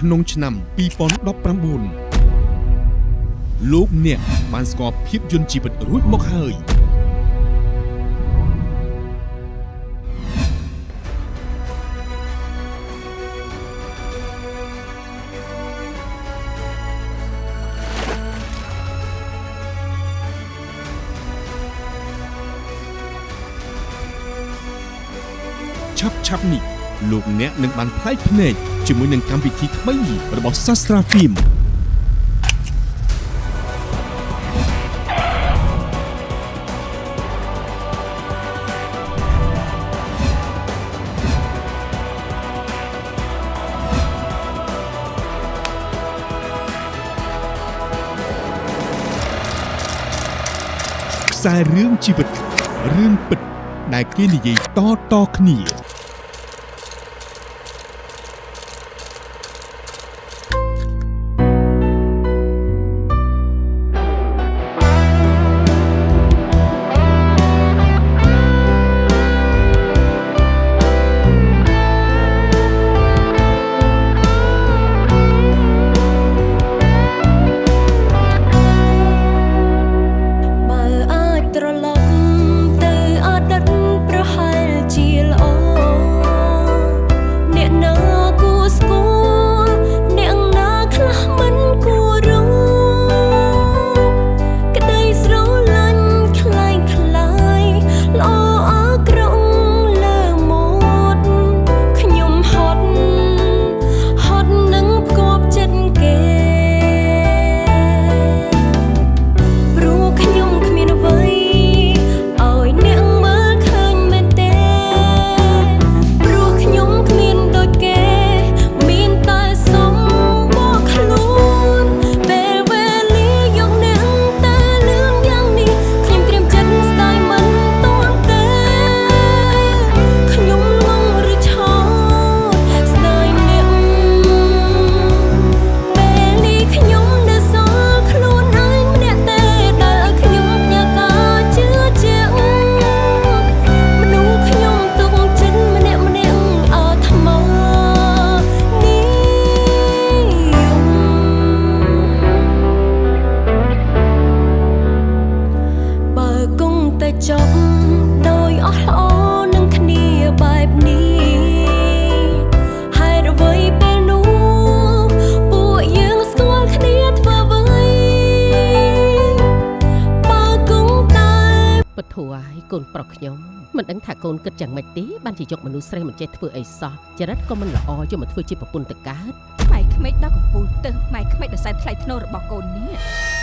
ក្នុងឆ្នាំ2019លោកអ្នកបានស្គាល់ភាពយន្តជីវិតរួចមកហើយឆាប់ឆាប់នេះ លោកអ្នកនឹងបានផ្លែកភ្នែកជាមួយនឹងកម្មវិធីថ្មីរបស់ Sastra Film ខ្សែរឿងជីវិតរឿងពិតដែលគេនិយាយតៗគ្នា ខ្ញុំមិនដឹងថាកូនគិតយ៉ាងម៉េចទេបានជាយកមនុស្សស្រីមិនចេះធ្វើអីសោះចរិតក៏មិនល្អយកមកធ្វើជាប្រពន្ធទៅកើតម៉ែក្មេកដល់កំពូលទៅម៉ែក្មេកដល់សែនថ្លៃធ្នូរបស់កូននេះ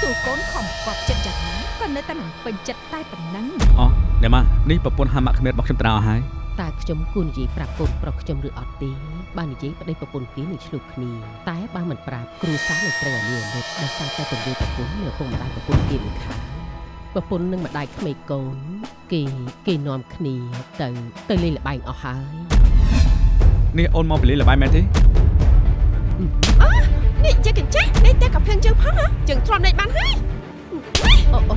ទូកូនខំកប់ចិត្តយ៉ាងណាក៏នៅតែមិនពេញចិត្តតែប៉ុណ្ណឹងអោះណែម៉ានេះប្រពន្ធហាម៉ាក់គ្មានរបស់ខ្ញុំត្រាអស់ហើយតើខ្ញុំគួរនិយាយប្រាប់កូនប្រុសខ្ញុំឬអត់ទេបាននិយាយប្តីប្រពន្ធគេនឹងឆ្លុះគ្នាតែបើមិនប្រាប់គ្រូសាស្ត្រនឹងត្រូវអានីអាណិតដោយសារតែពន្យល់ប្រពន្ធនៅពុកម្ដាយប្រពន្ធគេមិនខាង ប្រពន្ធនឹងម្ដាយក្មេកកូន គេគេនាំគ្នាទៅទៅលេងល្បែងអស់ហើយនេះអូនមកពីលេងល្បែងមែនទេនេះជាកញ្ចេះនេះតែកំភ្លឹងជើងផងហ៎ជើងទ្រាំដេកបានហើយអូអូ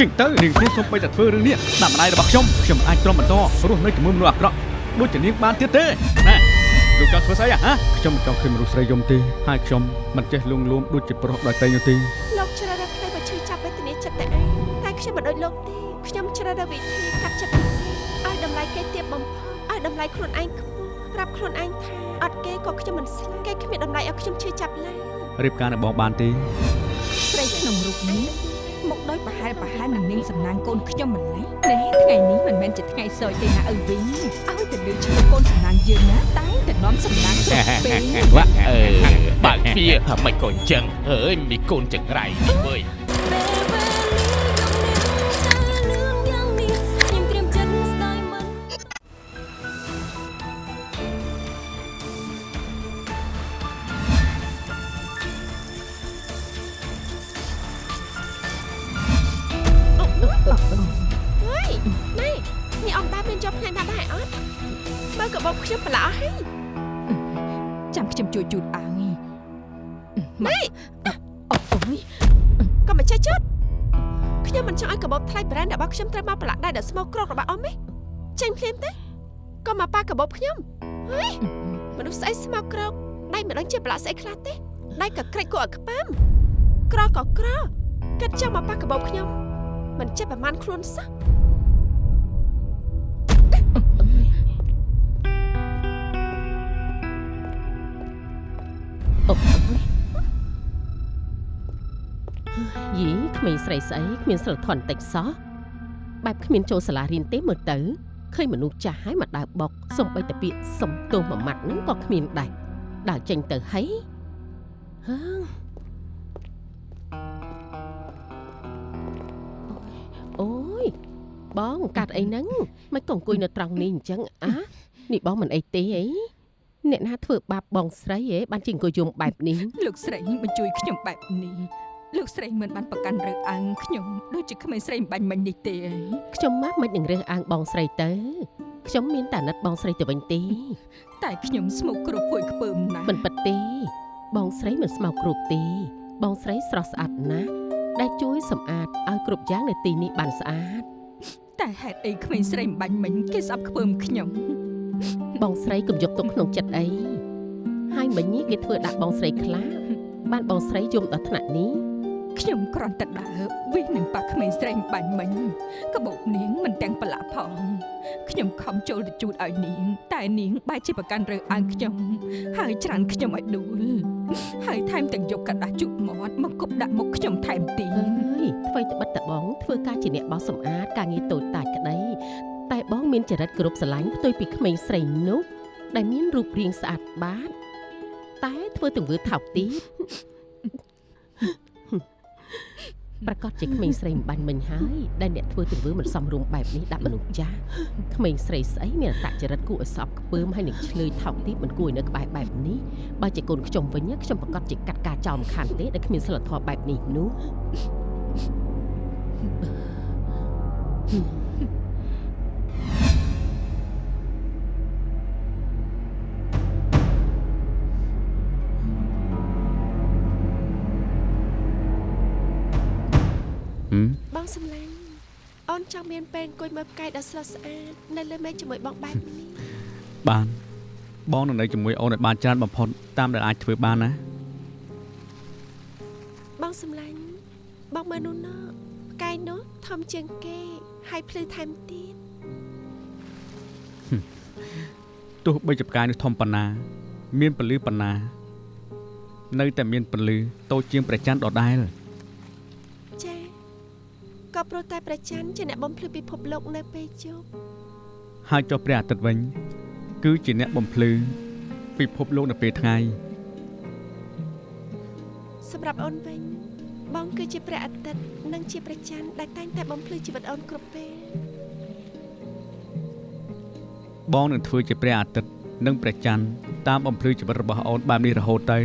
ចេញទៅនាងខ្ញុំសូមបីតែធ្វើរឿងនេះដាក់ម្ដាយរបស់ខ្ញុំខ្ញុំមិនអាចទ្រាំបន្តរស់នៅជាមួយមនុស្សអាក្រក់ដូចជានាងបានទៀតទេណែលោកចង់ធ្វើស្អីហ៎ខ្ញុំមិនចង់ឃើញមនុស្សស្រីយំទេហើយខ្ញុំមិនចេះលួងលោមដូចជាប្រុសដោយតែនោះទេលោកជ្រើសរើសផ្លូវមកឈឺ ចាប់វេទនាចិត្តតែឯងតែខ្ញុំមិនដូចលោកទេខ្ញុំជ្រើសរើសវិធីកាត់ចិត្តគេឲ្យតម្លៃគេទាបបំផុតឲ្យតម្លៃខ្លួនឯងខ្ពស់ប្រាប់ខ្លួនឯងថាអត់គេក៏ខ្ញុំមិនស្លាប់គេគ្មានតម្លៃឲ្យខ្ញុំឈឺចាប់ឡើយរៀបការនៅបងបានទេស្រីក្នុងរូបនេះមកដោយប្រហែលប្រហែលនឹងនាងសំណាងកូនខ្ញុំម្ល៉េះនេះថ្ងៃនេះមិនមែនជាថ្ងៃសោយទេណាឪវិញឲ្យទៅលើឈ្មោះកូនសំណាងយើងណាតែតែនាំសំណាងគ្រប់ពេលវ៉ាអឺបើកទ្វារថាមិនក៏អញ្ចឹងអើយមីកូនចង្រៃនេះវើយ ក៏មកប៉ាកបោកខ្ញុំហើយមនុស្សស្អីស្មោកក្រកដៃមិនមិនដឹងជាប្រឡាក់ស្អីខ្លះទេដៃក៏ក្រិចគួរឲ្យខ្ពើមក្រក៏ក្រគិតចង់មកប៉ះកាបូបខ្ញុំមិនចេះប្រមាណខ្លួនសោះអូយយីក្មេងស្រីស្អីគ្មានសិលធន់តិចសោះបែបគ្មានចូលសាលារៀនទេមើលទៅ ឃើញមនុស្សចាស់ហើយមកដើរបុកសំបីតពាកសំទោសមួយម៉ាត់ហ្នឹងក៏គ្មានដែរដើរចេញទៅហីហើអូយបងកាត់អីហ្នឹងមិនក៏អង្គុយនៅត្រង់នេះអញ្ចឹងអានេះបងមិនអីទេអីអ្នកណាធ្វើបាបបងស្រីហ៎បានជាអង្គុយយំបែបនេះលោកស្រីមិនជួយខ្ញុំបែបនេះ លោកស្រីមិនបានប្រកាន់រើសអើងខ្ញុំដូចជាក្មេងស្រីអំបញ្ញមិញនេះទេខ្ញុំមកមិននឹងរើសអើងបងស្រីទៅខ្ញុំមានតែណិតបងស្រីទៅវិញទេតែខ្ញុំស្មុគគ្រប់គួយខ្ពើមណាស់មិនពិតទេ បងស្រីមិនស្មោកគ្រប់ទេ បងស្រីស្រស់ស្អាតណាស់ដែលជួយសម្អាតឲ្យគ្រប់យ៉ាងនៅទីនេះបានស្អាតតែហេតុអីក្មេងស្រីអំបញ្ញមិញគេស្អប់ខ្ពើមខ្ញុំបងស្រីកុំយកទុកក្នុងចិត្តអីហើយមិញនេះគេធ្វើដាក់បងស្រីខ្លាចបានបងស្រីយំដល់ថ្នាក់នេះ ខ្ញុំគ្រាន់តែដើរវិសនឹងប៉ះក្មេងស្រីអំបញ្ញមិញកបោកនាងមិនទាំងប្រឡាក់ផងខ្ញុំខំចូលទៅជូតឲ្យនាង តែនាងបែរជាប្រកាន់រើសអើងខ្ញុំហើយច្រានខ្ញុំឲ្យដួលហើយថែមទាំងយកกระดาษជូតមាត់មកគប់ដាក់មុខខ្ញុំថែមទៀត អើយអ្វីត្បិតតបងធ្វើការជាអ្នកបោសសម្អាតការងារតូចតាចក្តីតែបងមានចរិតគ្រប់ស្រឡាញ់ផ្ទុយពីក្មេងស្រីនោះដែលមានរូបរាងស្អាតបាតតែធ្វើទង្វើថោកទាប ប្រកាសជាក្មេងស្រីមិនបាញ់មិញហើយដែលអ្នកធ្វើទង្វើមិនសមរម្យបែបនេះដាក់មនុស្សចាស់ក្មេងស្រីស្អីមានអត្តចរិតគួរឲ្យសប់ខ្ពើមហើយនឹងឆ្លើយថោកទាបមិនគួរឲ្យនៅក្បែរបែបនេះបើជាកូនខ្ញុំវិញណាខ្ញុំប្រកាសជាកាត់ការចោលមិនខានទេដែលគ្មានសិលធម៌បែបនេះនោះហឹ មបងសំឡាញ់អូនចង់មានពេលអង្គុយមើលផ្កាយដ៏ស្រស់ស្អាតនៅលើមេឃជាមួយបងបែបនេះបានបងនឹងនៅជាមួយអូនឲ្យបានច្រើនបំផុតតាមដែលអាចធ្វើបានណាបងសំឡាញ់បងមើលនោះណោះផ្កាយនោះធំជាងគេហើយភ្លឺថែមទៀតទោះបីជាផ្កាយនេះធំប៉ុណ្ណា មានពលឺប៉ុណ្ណា នៅតែមានពលឺតូចជាងព្រះច័ន្ទដដែលចាក៏ ព្រោះតែប្រច័នជាអ្នកបំភ្លឺពិភពលោកនៅពេលជប់ហើយចុះព្រះអាទិត្យវិញ គឺជាអ្នកបំភ្លឺពិភពលោកនៅពេលថ្ងៃសម្រាប់អូនវិញបងគឺជាព្រះអាទិត្យនិងជាព្រះច័ន្ទដែលតែងតែបំភ្លឺជីវិតអូនគ្រប់ពេលបងនឹងធ្វើជាព្រះអាទិត្យនិងព្រះច័ន្ទតាមបំភ្លឺជីវិតរបស់អូនបែបនេះរហូតទៅ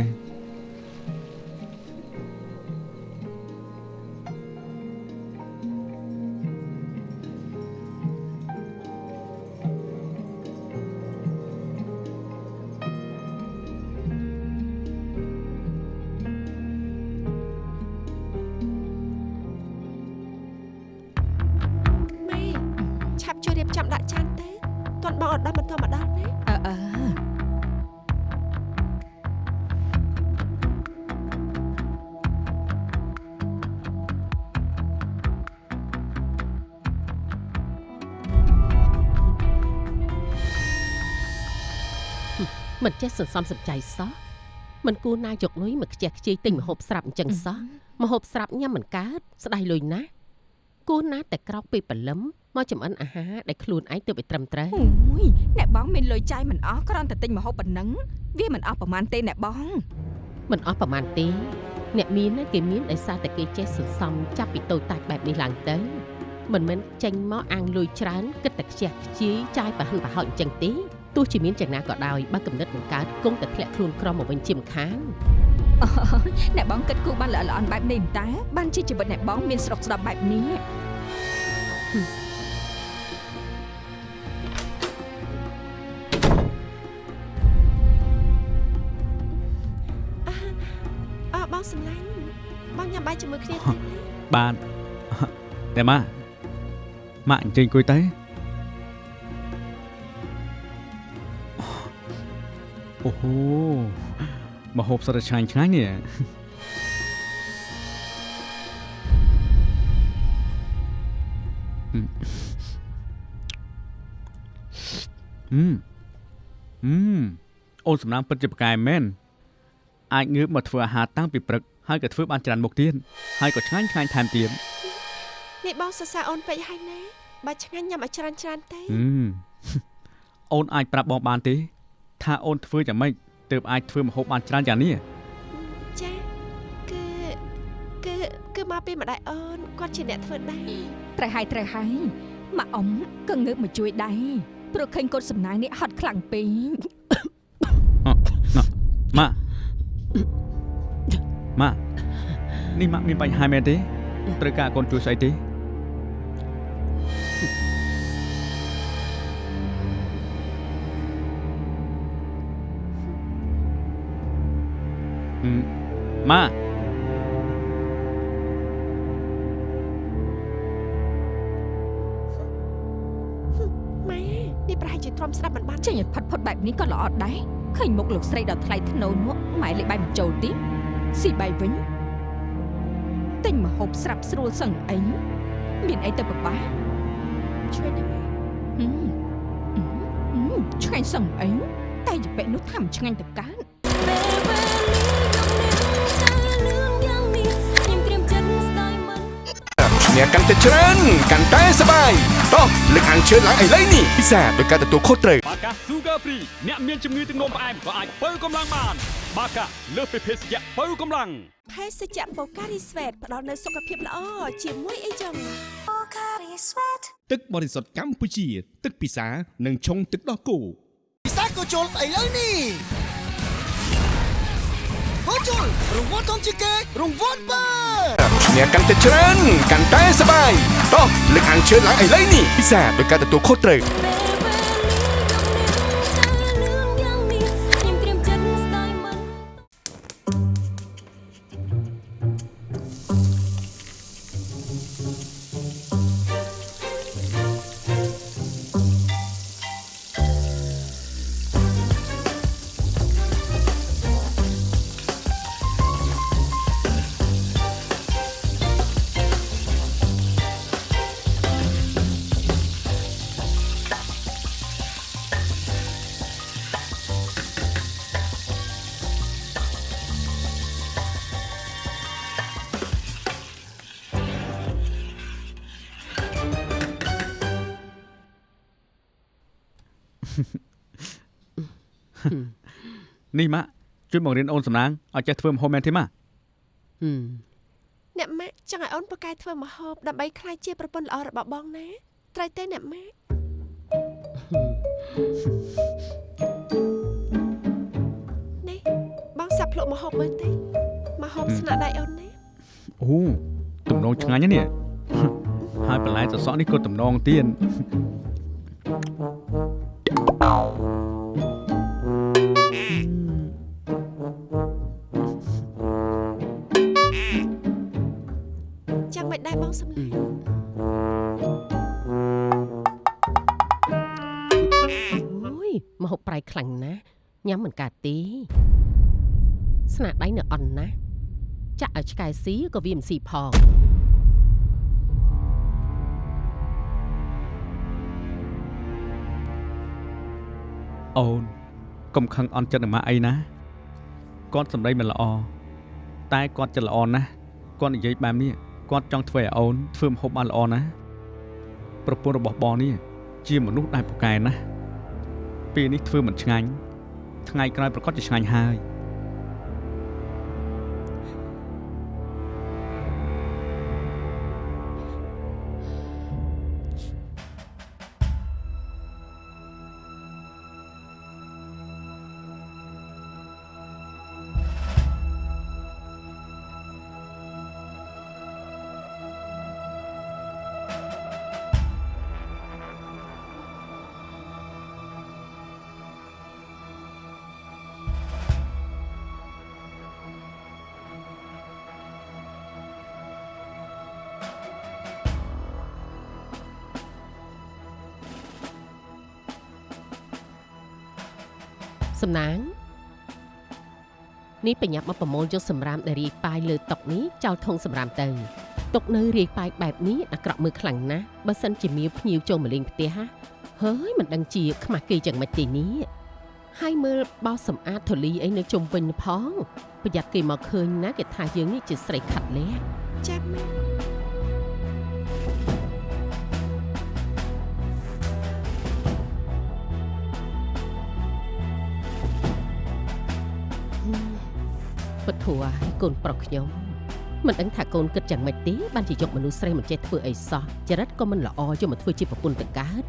ជួយរៀបចំដាក់ចានទៅទាន់បងអត់ដល់បន្តមកដល់ណាអឺអឺមិនចេះសន្សំសំចៃសោះមិនគួរណាយកលុយមកខ្ជះខ្ជាយទិញម្ហូបស្រាប់អញ្ចឹងសោះម្ហូបស្រាប់ញ៉ាំមិនកើតស្ដាយលុយណាស់គួរណាតែក្រោកពេលព្រលឹម មកចំអិនអាហារដែលខ្លួនឯងទើបឲ្យត្រឹមត្រូវអូយអ្នកបងមានលុយចាយមិនអស់គ្រាន់តែទិញម្ហូបប៉ុណ្ណឹងវាមិនអស់ប្រហែលទេអ្នកបងមិនអស់ប្រមាណទេអ្នកមានណាគេមានដោយសារតែគេចេះសន្សំចាប់ពីតូចតាចបែបនេះឡើងទៅមិនមែនចេញមកអាងលុយច្រើនគិតតែខ្ជះខ្ជាយចាយប្រហិនប្រហោចអញ្ចឹងទេទោះជាមានយ៉ាងណាក៏ដោយបើកំណត់បង្កើតគង់តែធ្លាក់ខ្លួនក្រមកវិញជាម្ខាងអ្នកបងគិតគូរបានល្អិតល្អន់បែបនេះមិនតើបានជាជីវិតអ្នកបងមានស្រុកស្ដាប់បែបនេះ បងញ៉ាំបាយជាមួយគ្នាទេណាបានតែម៉ាម៉ាក់អញ្ជើញអង្គុយទៅអូហូមកហូបសិតតែឆ្ងាញ់ឆ្ងាញ់នេះអឺអឺអូនសំណាងពិតជាប្រកែមែនអាចងើបមកធ្វើអាហារតាំងពីព្រឹក ហើយក៏ធ្វើបានច្រើនមុខទៀតហើយក៏ឆ្ងាញ់ឆ្ងាញ់ថែមទៀតនេះបងសរសើរអូនពេកហើយណាបើឆ្ងាញ់ញ៉ាំឲ្យច្រើនច្រើនទេអឺអូនអាចប្រាប់បងបានទេ ថាអូនធ្វើយ៉ាងម៉េចទើបអាចធ្វើម្ហូបបានច្រើនយ៉ាងនេះចាគឺគឺគឺមកពីម្ដាយអូនគាត់ជាអ្នកធ្វើដែរត្រូវហើយត្រូវហើយម៉ាក់អ៊ំក៏ងើបមកជួយដែរព្រោះឃើញកូនសំណាងនេះហត់ខ្លាំងពេកម៉ាក់ ម៉ាក់នេះម៉ាក់មានបញ្ហាមែនទេត្រូវការកូនជួយស្អីទេហឹមម៉ាក់ម៉ែនេះប្រហែលជាទ្រាំស្ដាប់មិនបានចេញឲ្យផុតផុតបែបនេះក៏ល្អដែរឃើញមុខលោកស្រីដ៏ថ្លៃថ្នូរនោះម៉ែលេបបាយបញ្ចូលទី ស៊ីបាយវិញទិញមកហូបស្រាប់ស្រួលសឹងអីមានអីទៅប្របាឆ្វេងឆ្ងាញ់សឹងអីតែយពេនោះថាមិនឆ្ងាញ់ទៅកើតអ្នកកាន់តែច្រើនកាន់តែសបាយតោះលើកអានជឿឡើងឥឡូវនេះពិសាដោយការទទួលខុសត្រូវបាកា Sugar Free អ្នកមានជំងឺទឹកនោមផ្អែមក៏អាចបើកម្លាំងបាន បាកាលើសពីភេសជ្ជៈបើកម្លាំងភេសជ្ជៈបូការីស្វេតផ្ដល់នូវសុខភាពល្អជាមួយអីចឹងបូការីស្វេតទឹកបរិសុទ្ធកម្ពុជា ទឹកពិសានិងឆុងទឹកដោះគោពិសាក៏ជុលស្អីលើនេះហូជុលរង្វាន់ធំជាងគេរង្វាន់បើអ្នកកាន់តែច្រើនកាន់តែសប្បាយតោះលើកអានជឿឡើងឥឡូវនេះពិសាដោយការទទួលខុសត្រូវ នេះម៉ាក់ជួយបង្រៀនអូនសំណាងឲ្យចេះធ្វើម្ហូបមែនទេម៉ាក់ហឹមអ្នកម៉ាក់ចង់ឲ្យអូនប្រកែកធ្វើម្ហូបដើម្បីក្លាយជាប្រពន្ធល្អរបស់បងណាត្រូវទេអ្នកម៉ាក់នេះបងសាប់ភ្លក់ម្ហូបមើលទេម្ហូបស្នាដៃអូនណាអូទំនងឆ្ងាញ់ណាស់នេះហើយបន្លែសសក់នេះក៏ទំនងទៀត ចាំមិនដែរបងសម្លាញ់អូយមកហូបប្រៃខ្លាំងណាស់ញ៉ាំមិនកើតទេស្នាដៃនៅអន់ណាស់ចាក់ឲ្យឆ្កែស៊ីក៏វាមិនស៊ីផងអូនកុំខឹងអន់ចិត្តនឹងម៉ាក់អីណាគាត់សម្ដីមិនល្អតែគាត់ចិត្តល្អណាស់គាត់និយាយបែបនេះ គាត់ចង់ធ្វើឲ្យអូនធ្វើម្ហូបបានល្អណាស់ប្រពន្ធរបស់បងនេះជាមនុស្សដែលពូកែណាស់ពេលនេះធ្វើមិនឆ្ងាញ់ថ្ងៃក្រោយប្រកាសជាឆ្ងាញ់ហើយ សំណាងនេះបញ្ញាប់មកប្រមូលយកសម្រាមដែលរាយប៉ាយលើតុនេះចោលធុងសម្រាមទៅតុនៅរាយប៉ាយបែបនេះអាក្រក់មើលខ្លាំងណាស់បើសិនជាមានភ្ញៀវចូលមកលេងផ្ទះហ่ะហើយមិនដឹងជាខ្មាស់គេយ៉ាងម៉េចទេនេះហើយមើលបោសសម្អាតធូលីអីនៅជុំវិញផងប្រយ័ត្នគេមកឃើញណាគេថាយើងនេះជាស្រីខាត់លះចាស់ម៉ែព ធัวឲ្យកូនប្រុសខ្ញុំមិនដឹងថាកូនគិតយ៉ាងម៉េចទេបានជាយកមនុស្សស្រីមិនចេះធ្វើអីសោះចរិតក៏មិនល្អយកមកធ្វើជាប្រពន្ធទៅកើត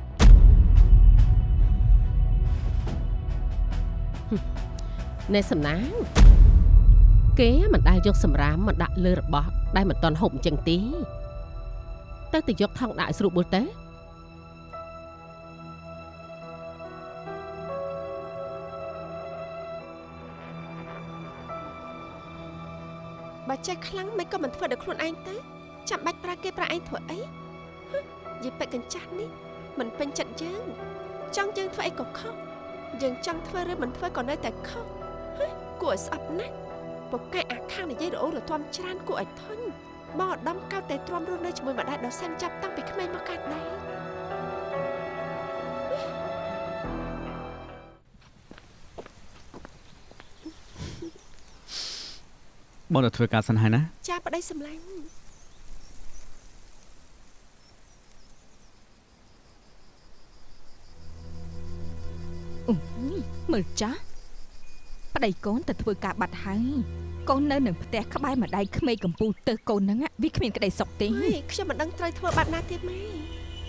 ហឹមណែសំណាងគេមិនដែលយកសម្រាមមកដាក់លើរបស់ដែលមិនតន់ហូបអញ្ចឹងទេទៅទៅយកថង់ដាក់ឲ្យស្រួលបុលទៅ បើចេះខ្លាំងមិនក៏មិនធ្វើដល់ខ្លួនឯងទៅចាំបាច់ប្រើគេប្រើឯងធ្វើអីហឹមយីពេកកញ្ចាស់នេះមិនពេញចិត្តយើងចង់យើងធ្វើអីក៏ខុសយើងចង់ធ្វើឬមិនធ្វើក៏នៅតែខុសហ៎គួរឲ្យស្អប់ណាស់ពូកែអាខាងនិយាយរអ៊ូរទាំច្រើនគួរឲ្យធុញបងឧត្តមកើតតែទ្រាំរស់នៅជាមួយម្ដាយដ៏សែនចាប់តាំងពីក្មេងមកកើតដែរ បងទៅធ្វើការសិនហើយណាចាប្តីសម្លាញ់អូយមើលចាស់ប្តីកូនទៅធ្វើការបាត់ហើយកូននៅនឹងផ្ទះក្បែរម្ដាយក្មេងកំពូលទៅកូនហ្នឹងอะវាគ្មានក្តីសុខទេម៉ែខ្ញុំមិនដឹងត្រូវធ្វើបាត់ណាទៀតម៉ែ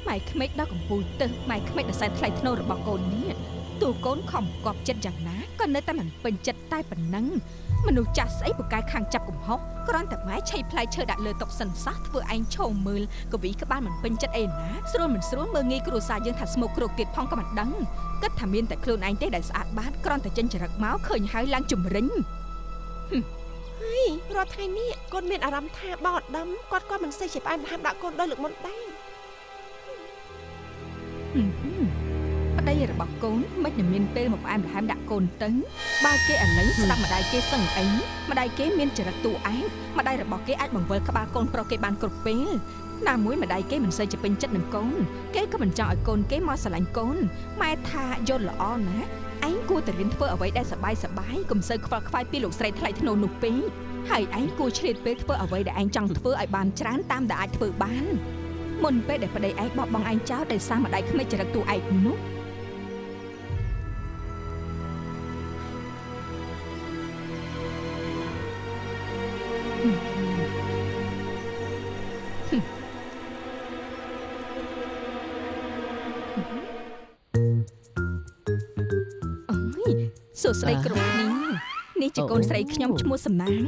ម៉ែក្មេកដល់កំពូលទៅម៉ែក្មេកដល់សែនថ្លៃធ្នូរបស់កូននេះតួកូនខំកប់ចិត្តយ៉ាងណាក៏នៅតែមិនពេញចិត្ត តែប៉ុណ្ណឹងមនុស្សចាស់ស្អីពូកែខាងចាប់កំហុសគ្រាន់តែម៉ែឆៃផ្លែឈើដាក់លើតុសិនសោះធ្វើឯងឈោមមើលកវីក្បាលមិនពេញចិត្តអីណាស្រួលមិនស្រួលមើលងាយគ្រួសារយើងថាស្មុកគ្រោកទៀតផងក៏មិនដឹងគិតថាមានតែខ្លួនឯងទេដែលស្អាតបាតគ្រាន់តែចិញ្ចរឹកមកឃើញហើយឡើងជំរិញហើយរាល់ថ្ងៃនេះកូនមានអារម្មណ៍ថាបងឧត្តមគាត់ក៏មិនសូវជាផ្អែមល្ហែមដាក់កូនដោយលើកមុនដែរហឹមហឹមប្តី របស់កូនមិននឹងមានពេលមកផ្អែមល្ហែមដាក់កូនទៅបើគេឥឡូវស្ដាប់ម្ដាយគេសឹងអីម្ដាយគេមានចរិតតួឯកម្ដាយរបស់គេអាចបង្វិលក្បាលកូនប្រុសគេបានគ្រប់ពេលណាមួយម្ដាយគេមិនសូវជាពេញចិត្តនឹងកូនគេក៏មិនចង់ឲ្យកូនគេមកស្រឡាញ់កូនម៉ែថាយល់ល្អណាស់ឯងគួរតែរៀនធ្វើអ្វីដែលសប្បាយសប្បាយកុំសូវខ្វល់ខ្វាយពីលោកស្រីថ្លៃថ្នូរនោះពេកហើយឯងគួរឆ្លៀតពេលធ្វើអ្វីដែលឯងចង់ធ្វើឲ្យបានច្រើនតាមដែលអាចធ្វើបានមុនពេលដែលប្តីឯងបោះបង់ឯងចោលដោយសារម្ដាយក្មេកចរិតតួឯកនោះ ជាកូនស្រីខ្ញុំឈ្មោះសំណាង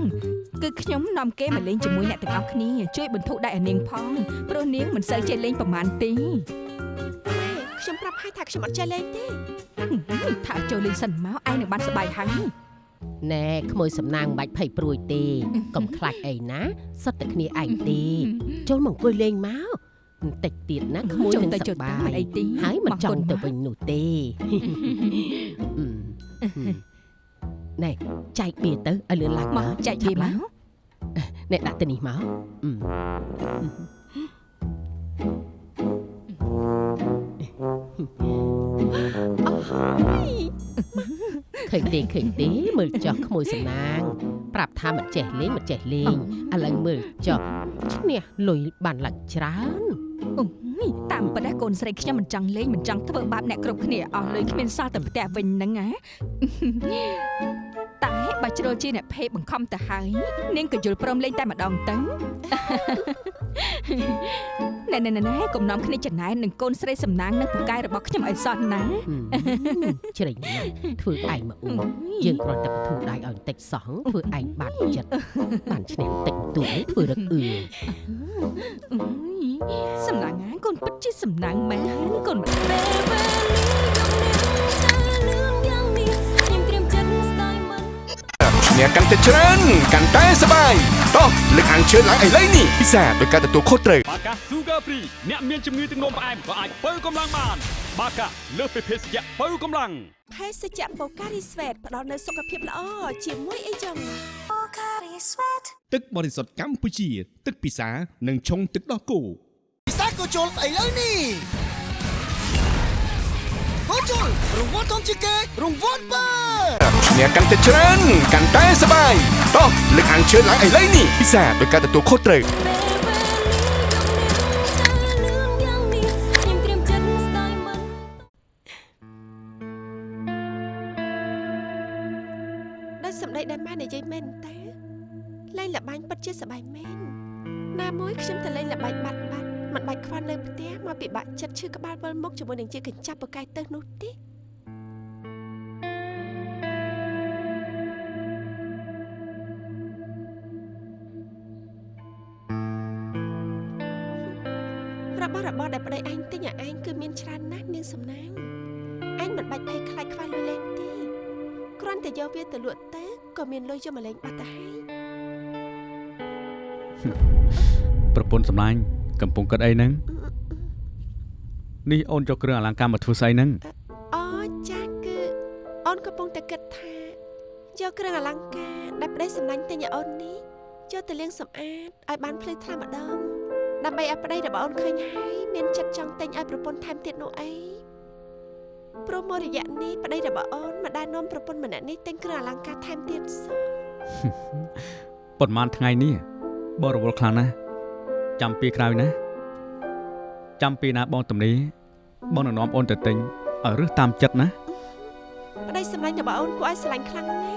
គឺខ្ញុំនាំគេមកលេងជាមួយអ្នកទាំងអស់គ្នាជួយបន្ធូរដៃឲ្យនាងផងព្រោះនាងមិនសូវចេះលេងប្រហែលទេម៉ែខ្ញុំប្រាប់ហើយថាខ្ញុំអត់ចេះលេងទេហឹមថាចូលលេងសិនមកឯងនឹងបានសប្បាយហើយណែក្មួយសំណាងមិនបាច់ភ័យព្រួយទេកុំខ្លាចអីណាសុទ្ធតែគ្នាឯងទេ ចូលមកអង្គុយលេងមកបន្តិចទៀតណាក្មួយចូលនឹងទៅសចូលប្បាទៅមិនយអីទេហើយមិនចង់ទៅមកវិញនោះទេអឺ ណែចែកបៀទៅឲ្យលឿនឡើងមកចែកវាមកណែដាក់ទៅនេះមកអឺឃើញទេឃើញទេមើលចោះក្មួយសំណាង ប្រាប់ថាមិនចេះលេងមិនចេះលេងឥឡូវមើលចោះឈ្នះលុយបានឡើងច្រើនអូ យតាមពិតណាកូនស្រីខ្ញុំមិនចង់លេងមិនចង់ធ្វើបាបអ្នកគ្រប់គ្នាអស់លុយគ្មានសល់តែផ្ទះវិញហ្នឹងណា តែបើជ្រុលជាអ្នកភេទបង្ខំទៅហើយនាងក៏យល់ព្រមលេងតែម្ដងទៅណែណែណែណែកុំនាំគ្នាចំណែននឹងកូនស្រីសំណាងនិងពូកែរបស់ខ្ញុំឲ្យសោះណាជ្រេញណាស់ធ្វើឯងមកអ៊ូយើងគ្រាន់តែបធូរដៃឲ្យបន្តិចសោះធ្វើឯងបាត់ចិត្តបានឈ្នះបន្តិចតួឯងធ្វើរឹកអឿអើយសំណាងណាកូនពិតជាសំណាងមែនកូនមិនពេលវេលាយ៉ាង ឈ្នះកាន់តែច្រើនកាន់តែសប្បាយតោះលើកអានជឿនឡើងឥឡូវនេះពិសាដោយការទទួលខុសត្រូវបាកា Sugar Free អ្នកមានជំងឺទឹកនោមផ្អែមក៏អាចបើកម្លាំងបាន បាកាលើសពីភេសជ្ជៈបើកម្លាំងភេសជ្ជៈបូការីស្វេតផ្ដល់នូវសុខភាពល្អជាមួយអីចឹងទឹកបរិសុទ្ធកម្ពុជា ទឹកពិសានិងឆុងទឹកដោះគោពិសាក៏ជុលឥឡូវនេះហូជុលរង្វាន់ធំជាងគេរង្វាន់បើ ឈ្នះកាន់តែច្រើនកាន់តែសប្បាយតោះលើកអានជឿនឡើងឥឡូវនេះពិសាដោយការទទួលខុសត្រូវពេលវេលាយប់លឿនយ៉ាងនេះខ្ញុំត្រៀមចិត្តស្ដាយមិនដោយសម្ដីដែលម៉ែនិយាយមែនតាលេងលបាញ់ពិតជាសប្បាយមែនណាមួយខ្ញុំទៅលេងលបាញ់បាត់បាត់មិនបាច់ខ្វល់នៅផ្ទះមកពិបាកចិត្តឈឺក្បាលវិលមុខជាមួយនឹងជាកញ្ចប់បកាយទៅនោះទេ របស់របរដែលប្តីឯងទិញឲ្យឯងគឺមានច្រើនណាស់នាងសំណាងឯងមិនបាច់ភ័យខ្លាចខ្វះលុយលេងទេគ្រាន់តែយកវាទៅលក់ទៅក៏មានលុយយកមកលេងបាត់ទៅហើយប្រពន្ធសម្លាញ់កំពុងគិតអីហ្នឹងនេះអូនយកគ្រឿងអលង្ការមកធ្វើស្អីហ្នឹងអូចាគឺអូនកំពុងតែគិតថាយកគ្រឿងអលង្ការដែលប្តីសម្លាញ់ទិញឲ្យអូននេះយកទៅលាងសម្អាតឲ្យបានភ្លឺថ្លាម្ដង ដើម្បីឲ្យប្តីរបស់អូនឃើញហើយមានចិត្តចង់ទិញឲ្យប្រពន្ធថែមទៀតនោះអីព្រោះមករយៈនេះប្តីរបស់អូនមិនដែលនាំប្រពន្ធម្នាក់នេះទិញគ្រឿងអលង្ការថែមទៀតសោះប៉ុន្មានថ្ងៃនេះបរវល់ខ្លាំងណាស់ចាំពីក្រោយណាចាំពីណាបងតំនីបងនឹងនាំអូនទៅទិញឲ្យរឹសតាមចិត្តណាប្តីសម្លាញ់របស់អូនគួរឲ្យស្រឡាញ់ខ្លាំងណាស់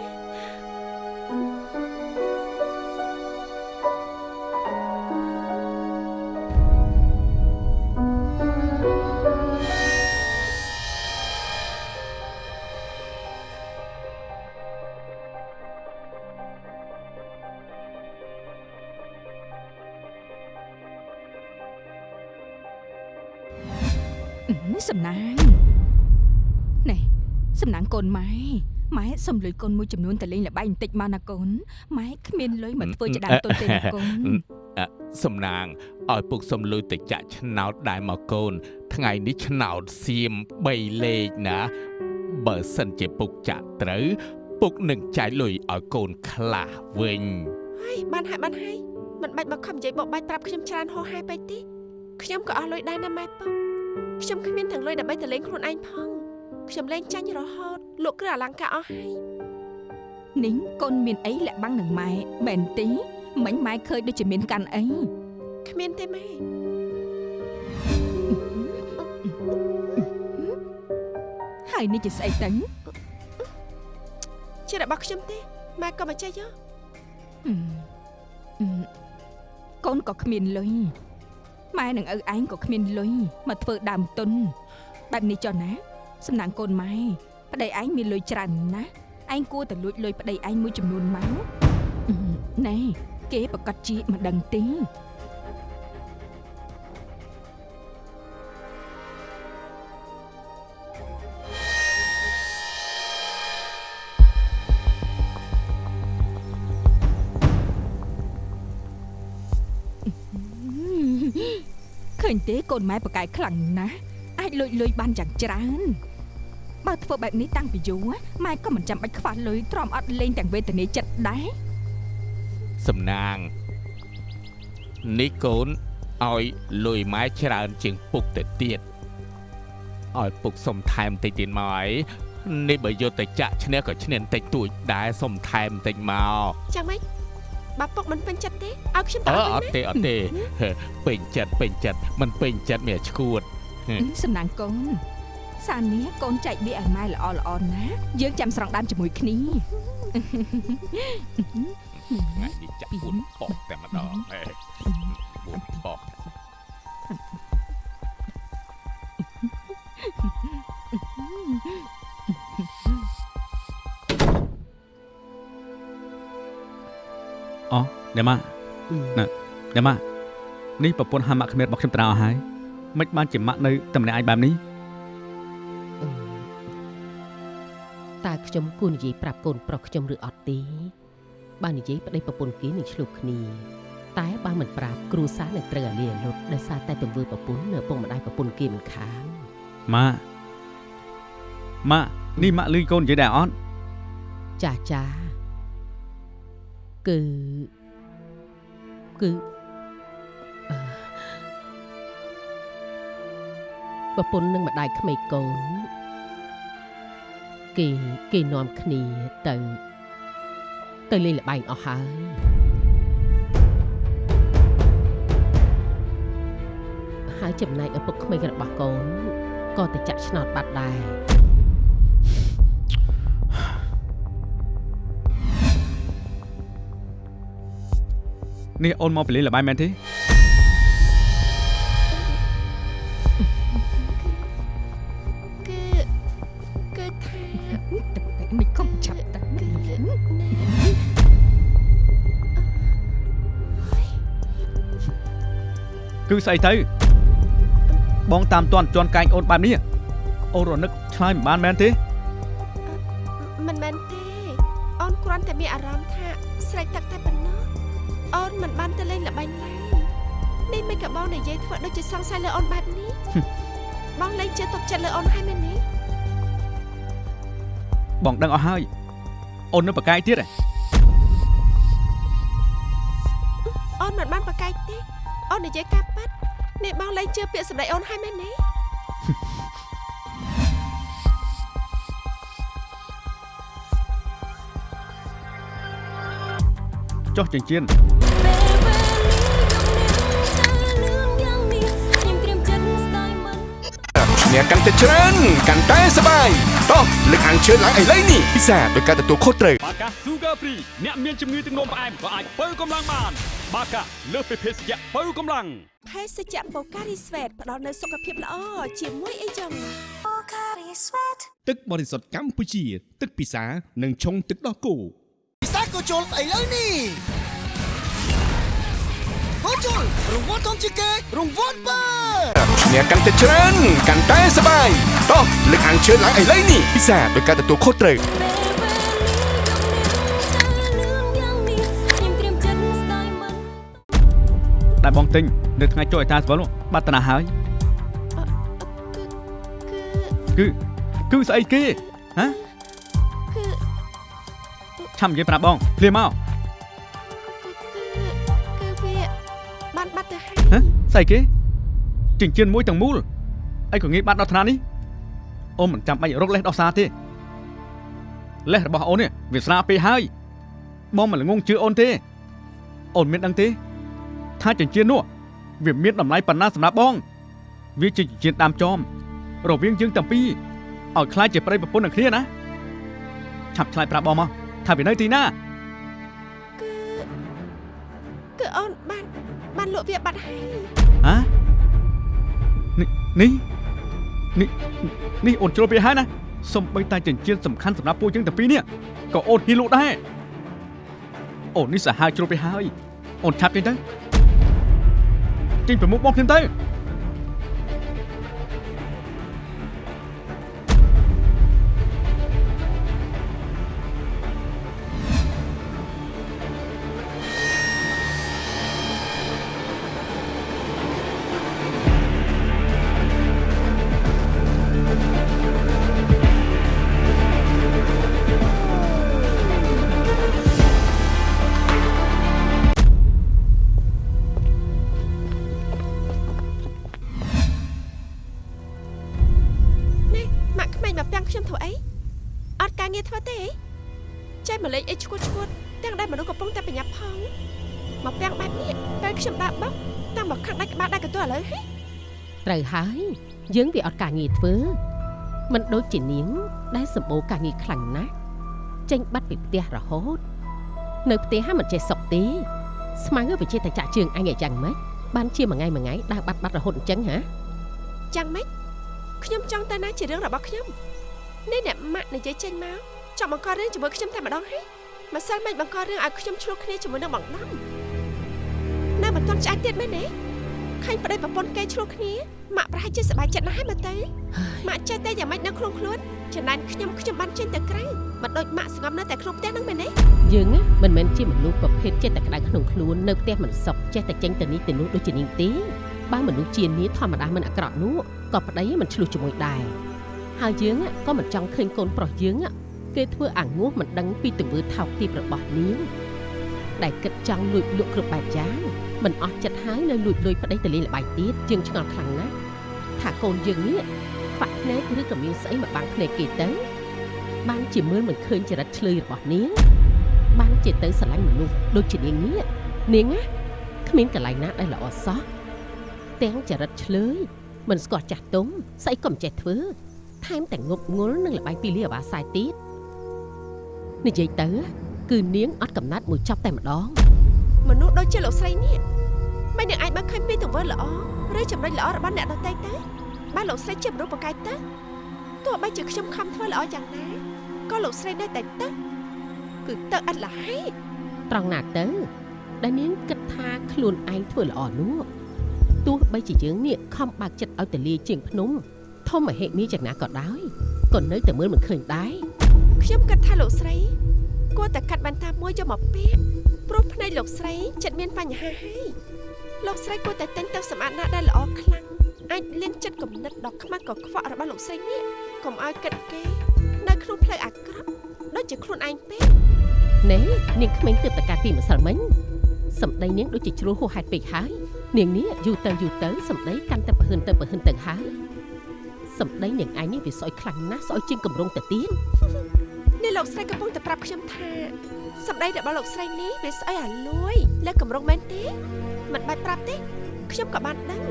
សំណាងណែសំណាងកូនម៉ែម៉ែសុំលុយកូនមួយចំនួនទៅលេងល្បែងបន្តិចមកណាកូនម៉ែគ្មានលុយមកធ្វើជាដើមទុនទេណាកូនសំណាងឲ្យពុកសំលុយទៅចាក់ឆ្នោតដែរមកកូន ថ្ងៃនេះឆ្នោតសៀម3លេខណា បើសិនជាពុកចាក់ត្រូវ ពុកនឹងចាយលុយឲ្យកូនខ្លះវិញហើយបានហើយបានហើយមិនបាច់មកខំនិយាយបោកបាច់ប្រាប់ខ្ញុំច្រើនហោហែពេកទេខ្ញុំក៏អស់លុយដែរណាម៉ែពុក ខ្ញុំគ្មានទាំងលុយដើម្បីទៅលេងខ្លួនឯងផងខ្ញុំលេងចាញ់រហូតលក់គ្រឿងអលង្ការអស់ហើយនីងកូនមានអីលាក់បាំងនឹងម៉ែមែនទេមិញម៉ែឃើញដូចជាមានកាន់អីគ្មានទេម៉ែហើយនេះជាស្អីទៅជារបស់ខ្ញុំទេម៉ែក៏មកចេះយកអឺអឺកូនក៏គ្មានលុយ ម៉ែនឹងឪឯងក៏គ្មានលុយមកធ្វើដើមទុនបែបនេះចុះណាសំណាងកូនម៉ែប្តីឯងមានលុយច្រើនណាស់ឯងគួរតែលួចលុយប្តីឯងមួយចំនួនមកអឺណែគេប្រកាសជាមិនដឹងទេ ឃើញទេកូនម៉ែប្រកែកខ្លាំងណាស់អាចលួចលុយបានយ៉ាងច្រើនបើធ្វើបែបនេះតាំងពីយូរម៉ែក៏មិនចាំបាច់ខ្វះលុយទ្រាំអត់លេងទាំងវេទនាចិត្តដែរសំណាងនេះកូនឲ្យលុយម៉ែច្រើនជាងពុកទៅទៀតឲ្យពុកសុំថែមតិចទៀតមកអីនេះបើយកទៅចាក់ឈ្នះក៏ឈ្នះបន្តិចតួចដែរសុំថែមបន្តិចមកចាំម៉េច បើពុកមិនពេញចិត្តទេឲ្យខ្ញុំទៅអឺឲ្យអវិញត់ណាទេអត់ទេហេពេញចិត្តពេញចិត្តមិនពេញចិត្តមានឈួតសំណាងកូនសាននេះកូនចែកវាឲ្យម៉ែល្អល្អណាស់យើងចាំស្រង់ដើមជាមួយគ្នាថ្ងៃនេះចាក់ពួនបកតែម្ដង អូអ្នកម៉ាក់ណាអ្នកម៉ាក់នេះប្រពន្ធហាម៉ាក់គ្មានរបស់ខ្ញុំត្រាអស់ហើយមិនបានជាម៉ាក់នៅតំណែងឯងបែបនេះតើខ្ញុំគួរនិយាយប្រាប់កូនប្រុសខ្ញុំឬអត់ទេបើនិយាយប្តីប្រពន្ធគេនឹងឆ្លោះគ្នា តែបើមិនប្រាប់គ្រូសានឹងត្រូវអាលីអាលុតដោយសារតែទង្វើប្រពន្ធនៅឪពុកម្ដាយប្រពន្ធគេមិនខានហម៉ាម៉ានេះម៉ាក់លឺកូននិយាយដែរអត់ចាចាគឺ គឺអឺប្រពន្ធនឹងម្ដាយក្មេកកូនគេគេនាំគ្នាទៅ ទៅលេងល្បែងអស់ហើយហើយចំណែកឪពុកក្មេករបស់កូនក៏ទៅចាក់ឆ្នោតបាត់ដែរ នេះអូនមកពីលេងល្បែងមែនទេគឺគឺថាមិនកុំចាប់តាគឺគឺស្អីទៅបងតាមតាន់ជន់កែងអូនបែបនេះអូនរនឹកឆ្លើយមិនបានមែនទេមិនមែនទេអូនគ្រាន់តែមានអារម្មណ៍ថាស្រេកទឹកតែប៉ុណ្ណោះ អូនមិនបានទៅលេងល្បែងឡើយនេះមិនក៏បងនិយាយធ្វើដូចជាសង្ស័យលើអូនបែបនេះបងលែងជឿទុកចិត្តលើអូនហើយមែនទេបងដឹងអស់ហើយអូននៅប្រកែកទៀតហ៎អូនមិនបានប្រកែកទេអូននិយាយការប៉ាត់នេះបងលែងជឿពាក្យសម្ដីអូនហើយមែនទេ ចុះចិញ្ចៀនឈ្នះកាន់តែច្រើនកាន់តែសប្បាយតោះលើកអានជឿឡើងឥឡូវនេះពិសាដោយការទទួលខុសត្រូវបាកា Sugar Free អ្នកមានជំងឺទឹកនោមផ្អែមក៏អាចបើកម្លាំងបាន បាកាលើសពីភេសជ្ជៈបើកម្លាំងភេសជ្ជៈបូការីស្វេតផ្ដល់នូវសុខភាពល្អជាមួយអីចឹងទឹកបរិសុទ្ធកម្ពុជា ទឹកពិសានិងឆុងទឹកដោះគោពិសា ក៏ជុលស្អីលើនេះក៏ជុលរង្វាន់ធំជាងគេរង្វាន់បើឈ្នះកាន់តែច្រើនកាន់តែសប្បាយតោះលើកអានជឿឡើងឥឡូវនេះពិសាដោយការទទួលខុសត្រូវដែលបងទិញនៅថ្ងៃចុះអេតាស្វលនោះបាត់តាណាហើយគឺគឺគឺស្អីគេហ៎គឺ ឆាំនិយាយប្រាប់បងភ្លាមមកគឺគឺវាបានបាត់ទៅហើយហ៎ស្អីគេចិញ្ចៀនមួយទាំងមូលអីក៏ងាយបាត់ដល់ថ្នាក់នេះអូនមិនចាំបាច់រកលេសដោះសារទេលេសរបស់អូននេះវាស្រាលពេកហើយបងមិនល្ងងជឿអូនទេអូនមានដឹងទេ ថាចិញ្ចៀននោះវាមានតម្លៃប៉ុណ្ណាសម្រាប់បង វាជាចិញ្ចៀនដើមចោមរវាងយើងទាំងពីរឲ្យខ្លាចជាប្តីប្រពន្ធនឹងគ្នាណាឆាប់ឆ្លើយប្រាប់បងមក ថាវានៅទីណាគឺគឺអូនបានបានលក់វាបាត់ហើយហ៎នេះនេះនេះនេះអូនជ្រុលវាហើយណាសំបីតែចិញ្ចៀនសំខាន់សម្រាប់ពួកយើងទាំងពីរនេះក៏អូនហ៊ីលក់ដែរអូននេះសាហាវជ្រុលវាហើយអូនឆាប់ចេញទៅចេញប្រមុខបងខ្ញុំទៅ យើងវាអត់ការងារធ្វើមិនដូចជានាង ដែលសម្បូរការងារខ្លាំងណាស់ចេញបាត់ពីផ្ទះរហូត នៅផ្ទះហាមិនចេះសុខទេស្មៅវាចេះតែចាក់ជើងអញឲ្យយ៉ាងម៉េចបានជាមួយថ្ងៃមួយថ្ងៃដើរបាត់បាត់រហូតអញ្ចឹងហ៎ចាំម៉េចខ្ញុំចង់ទៅណាជារឿងរបស់ខ្ញុំនេះអ្នកម៉ាក់និយាយចេញមកចង់បង្ករឿងជាមួយខ្ញុំតែម្ដងហើយម្សិលមិញបង្ករឿងឲ្យខ្ញុំឆ្លោះគ្នាជាមួយនឹងបងដំនៅមិនទាន់ឆ្អែតទៀតមែនទេ ឃើញប្តីប្រពន្ធគេឆ្លោះគ្នាម៉ាក់ប្រហែលជាសប្បាយចិត្តណាស់ហើយមើលទៅម៉ាក់ចេះតែយ៉ាងម៉េចនៅក្នុងខ្លួនចំណែនខ្ញុំខ្ញុំបានចេញទៅក្រៅមិនដូចម៉ាក់ស្ងប់នៅតែក្នុងផ្ទះហ្នឹងមែនទេយើងណាមិនមែនជាមនុស្សប្រភេទចេះតែក្តៅក្នុងខ្លួននៅផ្ទះមិនសុខចេះតែចេញទៅនេះទៅនោះដូចជានាងទេបើមនុស្សជានីធម្មតាមិនអាក្រក់នោះក៏ប្តីមិនឆ្លោះជាមួយដែរហើយយើងក៏មិនចង់ឃើញកូនប្រុសយើងគេធ្វើអាងោះមិនដឹងពីទង្វើថោកទាបរបស់នាងដែលគិតចង់លួចលក់គ្រប់បែបយ៉ាង មិនអស់ចិត្តហើយនៅលួចលុយប្តីទៅលេងល្បែងទៀតជាងឆ្ងល់ខ្លាំងណាស់ថាកូនយើងនេះបាក់ភ្នែកឬក៏មានស្អីមកបាំងភ្នែកគេទៅបានជាមើលមិនឃើញចរិតឆ្លើយរបស់នាងបានជាទៅស្រឡាញ់មនុស្សដូចជានាងនេះនាងណាគ្មានកន្លែងណាដែលល្អសោះទាំងចរិតឆ្លើយមិនស្គាល់ចាស់ទុំស្អីក៏មិនចេះធ្វើថែមទាំងងប់ងល់នឹងល្បែងពីលីអាបាសាយទៀតនិយាយទៅ គឺនាងអត់កំណត់មួយចប់តែម្ដង មនុស្សដូចជាលោកស្រីនេះមិននឹងអាចមើលឃើញពីទង្វើល្អឬចំណុចល្អរបស់អ្នកដទៃទេបានលោកស្រីជាមនុស្សប្រកែកទៅទោះបីជាខ្ញុំខំធ្វើល្អយ៉ាងណាក៏លោកស្រីនៅតែទៅគឺទៅអត់លហើយត្រង់ណាទៅដែលនាងគិតថាខ្លួនឯងធ្វើល្អនោះទោះបីជាយើងនេះខំបើកចិត្តឲ្យទៅលាជាងភ្នំធំមហិមាយ៉ាងណាក៏ដោយក៏នៅតែមើលមិនឃើញដែរខ្ញុំគិតថាលោកស្រីគួរតែកាត់បន្តាមួយយកមកពាក់ ព្រោះភ្នែកលោកស្រីចិត្តមានបញ្ហាហើយលោកស្រីគួរតែទិញទៅសម្អាតណាដែលល្អខ្លាំងអាចលៀនចិត្តគំនិតដ៏ខ្មាស់កខ្វក់របស់លោកស្រីនេះកុំឲ្យគិតគេ នៅក្នុងផ្លូវអាក្រក់ដូចជាខ្លួនឯងពេកណែនាងក្មេងទើបតកាពីម្សិលមិញសម្ដីនាងដូចជាជ្រុលហួសហេតុពេកហើយនាងនេះយូរទៅយូរទៅសម្ដីកាន់តែប្រហឹនទៅប្រហឹនទៅហើយសម្ដីនាងឯងនេះវាស្អុយខ្លាំងណាស់ស្អុយជាងកម្រងទៅទៀតនេះលោកស្រីកំពុងតែប្រាប់ខ្ញុំថា សម្ដីរបស់លោកស្រីនេះវាស្អីអាលួយលើកម្រងមែនទេមិនបាច់ប្រាប់ទេខ្ញុំក៏បានដឹង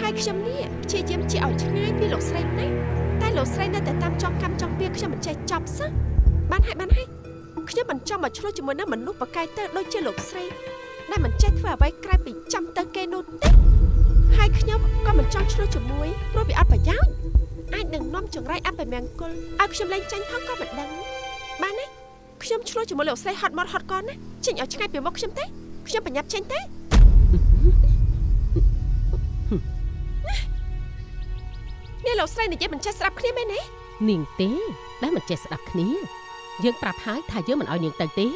ហើយខ្ញុំនេះព្យាយាមជាឲ្យឆ្ងាយពីលោកស្រីណាស់តែលោកស្រីនៅតែតាមចង់កម្មចង់ពៀខ្ញុំមិនចេះចប់សោះបានហើយបានហើយខ្ញុំមិនចង់មកឆ្លោះជាមួយនឹងមនុស្សប្រកែកទៅដូចជាលោកស្រីដែលមិនចេះធ្វើអ្វីក្រៅពីចាំទៅគេនោះទេហើយខ្ញុំក៏មិនចង់ឆ្លោះជាមួយព្រោះវាអត់ប្រយោជន៍អាចនឹងនាំចង្រៃអពមង្គលឲ្យខ្ញុំលែងចាញ់ផងក៏មិនដឹងបានទេ ខ្ញុំឆ្លោះជាមួយលោកស្រីហត់មាត់ហត់កណាចេញឲ្យឆ្ងាយពីមុខខ្ញុំទេខ្ញុំប្រញាប់ចេញទេនេះលោកស្រីនិយាយមិនចេះស្ដាប់គ្នាមែនទេនាងទេដែលមិនចេះស្ដាប់គ្នា យើងប្រាប់ហើយថាយើងមិនឲ្យនាងទៅទេ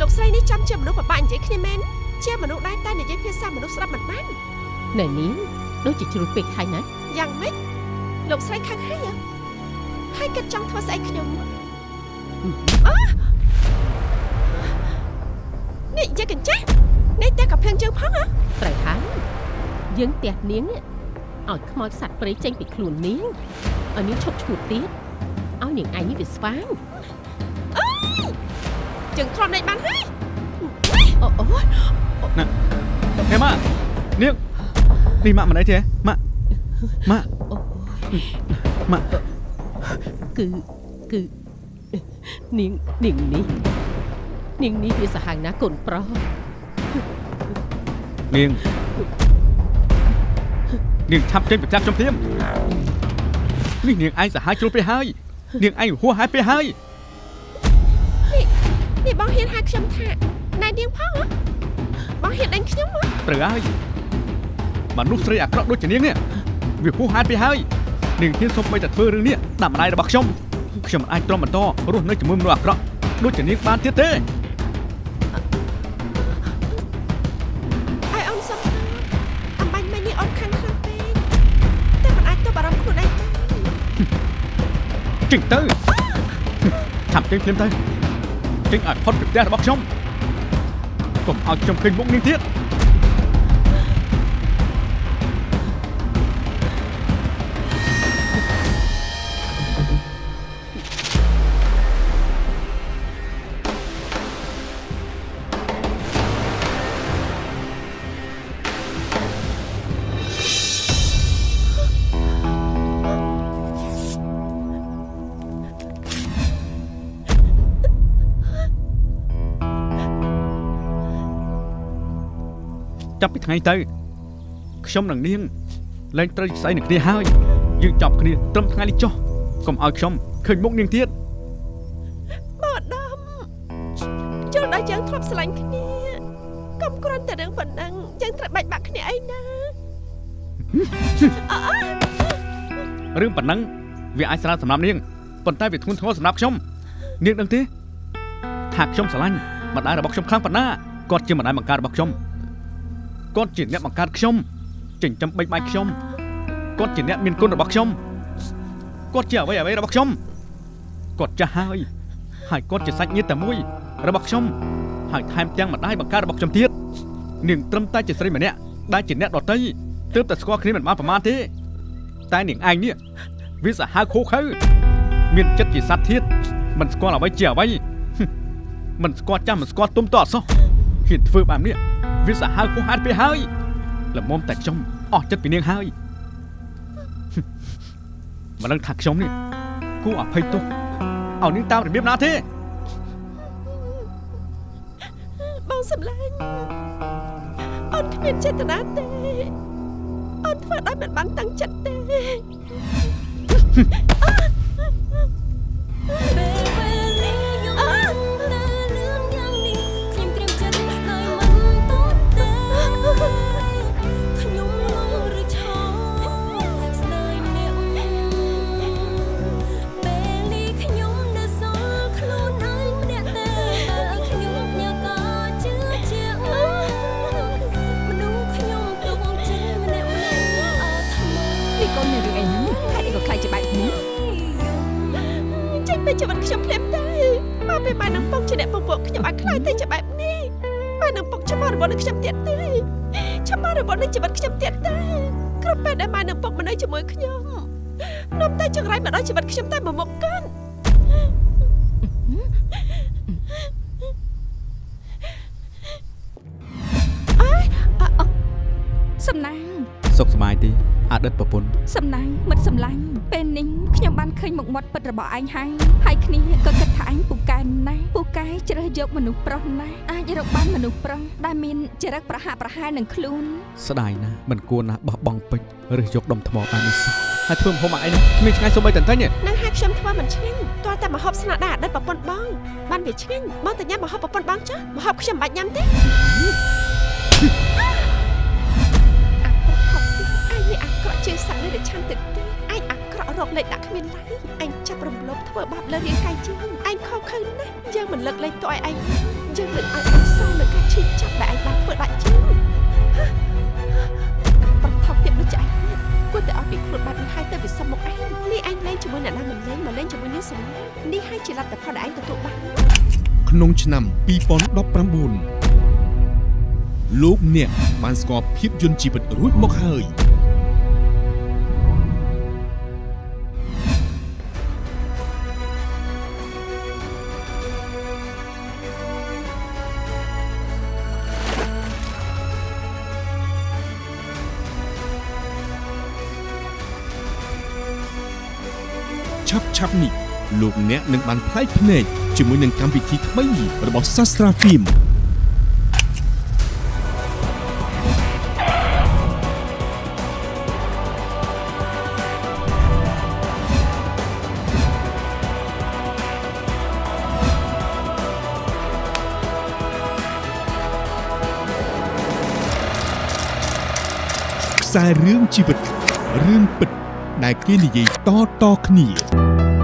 លោកស្រីនេះចាំជាមនុស្សបបាក់និយាយគ្នាមែនជាមនុស្សដែរតែនិយាយភាសាមនុស្សស្ដាប់មិនបានណែនាងដូចជាជ្រុលពេកហើយណាយ៉ាងម៉េចលោកស្រីខឹងហើយហ៎ហើយគិតចង់ធ្វើស្អីខ្ញុំអ នេះយាយកញ្ចាស់នេះតែកាភ្លើងជើងផងហ៎ត្រូវហើយយើងផ្ទះនាងនេះឲ្យខ្មោចសត្វព្រៃចេញពីខ្លួននាងឲ្យនាងឈប់ឈួតទៀតឲ្យនាងឯងនេះវាស្វាងជើងទ្រាំលេងបានហើយអូអូយហេម៉ានាងនេះម៉ាក់មិនអីទេម៉ាក់ម៉ាក់អូម៉ាក់គឺគឺនាងនាងនេះ នាងនេះវាសាហាវណាស់កូនប្រុសនាងនាងឆាប់ចេញប្រចាំខ្ញុំភ្លាមនេះនាងឯងសាហាវជ្រុលពេកហើយនាងឯងហួសហេតុពេកហើយនេះបងហ៊ានហៅខ្ញុំថាណែនាងផងហ៎បងហ៊ានដេញខ្ញុំហ៎ត្រូវហើយមនុស្សស្រីអាក្រក់ដូចជានាងនេះវាហួសហេតុពេកហើយនាងហ៊ានសុំបីតែធ្វើរឿងនេះដាក់ម្ដាយរបស់ខ្ញុំខ្ញុំមិនអាចទ្រាំបន្តរស់នៅជាមួយមនុស្សអាក្រក់ដូចជានាងបានទៀតទេ ចេញទៅឆាប់ចេញភ្លាមទៅចេញឲ្យផុតពីផ្ទះរបស់ខ្ញុំកុំឲ្យខ្ញុំឃើញមុខនាងទៀត ថ្ងៃទៅខ្ញុំនិងនាងលែងត្រូវស្អីនឹងគ្នាហើយយើងចប់គ្នាត្រឹមថ្ងៃនេះចុះកុំឲ្យខ្ញុំឃើញមុខនាងទៀតបងអាដាមជល់ដល់យើងធ្លាប់ស្រឡាញ់គ្នាកុំគ្រាន់តែរឿងប៉ុណ្ណឹងយើងត្រូវបាច់បាក់គ្នាអីណារឿងប៉ុណ្ណឹងវាអាចស្រាលសម្រាប់នាងប៉ុន្តែវាធ្ងន់ធ្ងរសម្រាប់ខ្ញុំនាងដឹងទេថាខ្ញុំស្រឡាញ់ម្ដាយរបស់ខ្ញុំខ្លាំងប៉ុណ្ណាគាត់ជាម្ដាយបង្កើតរបស់ខ្ញុំ គាត់ជាអ្នកបង្កើតខ្ញុំចិញ្ចឹមបេកបាយខ្ញុំគាត់ជាអ្នកមានគុណរបស់ខ្ញុំគាត់ជាអ្វីអ្វីរបស់ខ្ញុំគាត់ចាស់ហើយហើយគាត់ជាសាច់ញាតិតែមួយរបស់ខ្ញុំហើយថែមទាំងម្ដាយបង្កើតរបស់ខ្ញុំទៀតនាងត្រឹមតែជាស្រីម្នាក់ដែលជាអ្នកដតីទើបតែស្គាល់គ្នាមិនបានប្រមាណទេតែនាងឯងនេះវាសាហាវខូខើមានចិត្តជាសត្វធាតមិនស្គាល់អ្វីជាអ្វីហឹមមិនស្គាល់ចាំមិនស្គាល់ទុំតអត់សោះហ៊ានធ្វើបែបនេះ វាសាហាវខុសហាត់ពេកហើយល្មមតែខ្ញុំអស់ចិត្តពីនាងហើយហឹមមិនដឹងថាខ្ញុំនេះគួរអភ័យទោសឲ្យនាងតាមរបៀបណាទេបងសម្លាញ់អូនគ្មានចេតនាទេអូនធ្វើដោយមិនបានតាំងចិត្តទេ បានឃើញមុខមាត់ពិតរបស់ឯងហើយហើយគ្នាក៏គិតថាឯងពូកែណាស់ពូកែជ្រើសយកមនុស្សប្រុសណាស់អាចរកបានមនុស្សប្រុសដែលមានចរិតប្រហាក់ប្រហែលនឹងខ្លួនស្ដាយណាស់មិនគួរណាស់បោះបង់ពេជ្រឬយកដុំថ្មបាននេះសោះហើយធ្វើម្ហូបមកអីនេះគ្មានឆ្ងាញ់សូម្បីតែបន្តិចទេនឹងហើយខ្ញុំធ្វើមិនឆ្ងាញ់ទាល់តែមកហូបស្នាដៃអតីតប្រពន្ធបងបានវាឆ្ងាញ់បងតែញ៉ាំមកហូបប្រពន្ធបងចាស់មកហូបខ្ញុំមិនបាច់ញ៉ាំទេអាប្រហុកឯងនេះអាក្រក់ជាងសត្វនេះដែលឆាន់ទឹកទេឯងអាក្រក់រកលេខដាក់គ្មានឡៃឯងចាប់រំលោភធ្វើបាបលើរាងកាយជាងឯងខុសខើណាស់យើងមិនលើកលែងទោសឲ្យឯងយើងលើកឲ្យឯងសងលើការឈឺចាប់ដែលឯងបានធ្វើដាក់ជាងប្រថុកទៀតដូចឯងគួរតែអស់ពីខ្លួនបែបនេះហើយទៅវិសមមកឯងនេះឯងលេងជាមួយអ្នកណាមិនលេងមកលេងជាមួយនាងសំឡានេះហើយជាលទ្ធផលដែលឯងទទួលបានក្នុងឆ្នាំ2019លោកអ្នកបានស្គាល់ភាពយន្តជីវិតរួចមកហើយ ឆាប់ឆាប់នេះលោកអ្នកនឹងបានផ្លែកភ្នែកជាមួយនឹងកម្មវិធីថ្មីរបស់ Sastra Film ខ្សែរឿងជីវិតរឿងពិត ដែលគេនិយាយតៗគ្នា